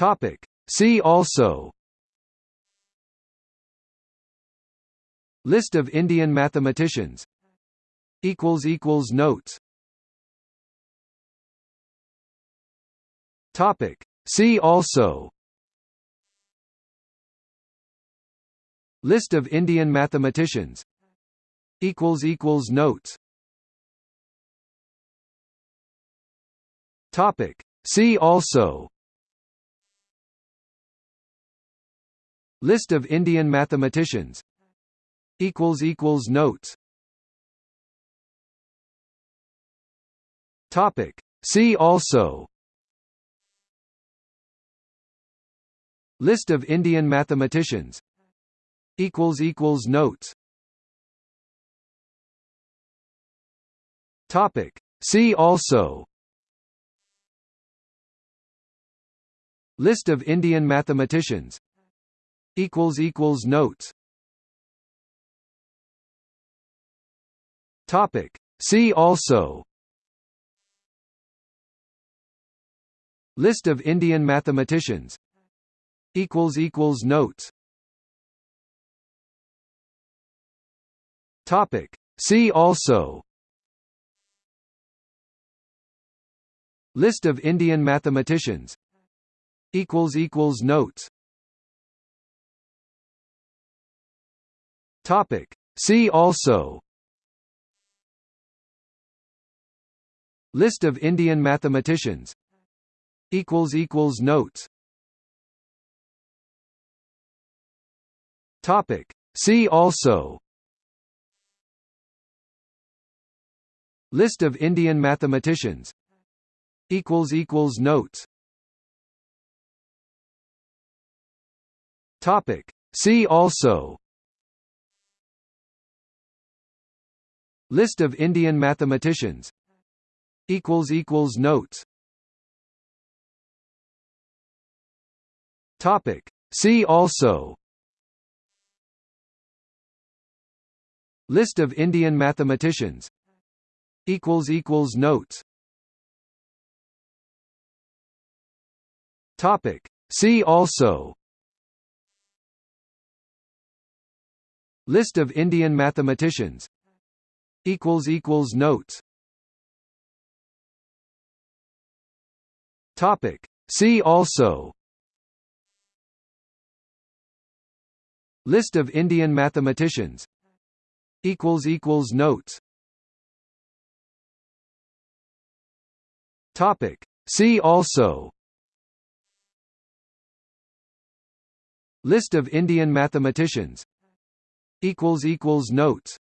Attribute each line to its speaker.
Speaker 1: Topic. See also. List of Indian mathematicians. Equals equals notes. Topic. See also. List of Indian mathematicians. Equals equals notes. Topic. See also List of Indian mathematicians. Equals equals notes. Topic. See also. List of Indian mathematicians. Equals equals notes. Topic. See also. List of Indian mathematicians equals equals notes. Topic. See also. List of Indian mathematicians. Equals equals notes. Topic. See also. List of Indian mathematicians. Equals equals notes Topic. See also. List of Indian mathematicians. Equals equals notes. Topic. See also. List of Indian mathematicians. Equals equals notes. Topic. See also List of Indian mathematicians. Equals equals notes. Topic. See also. List of Indian mathematicians. Equals equals notes. Topic. See also. List of Indian mathematicians equals equals notes. Topic. See also. List of Indian mathematicians. Equals equals notes. Topic. See also. List of Indian mathematicians. Equals equals notes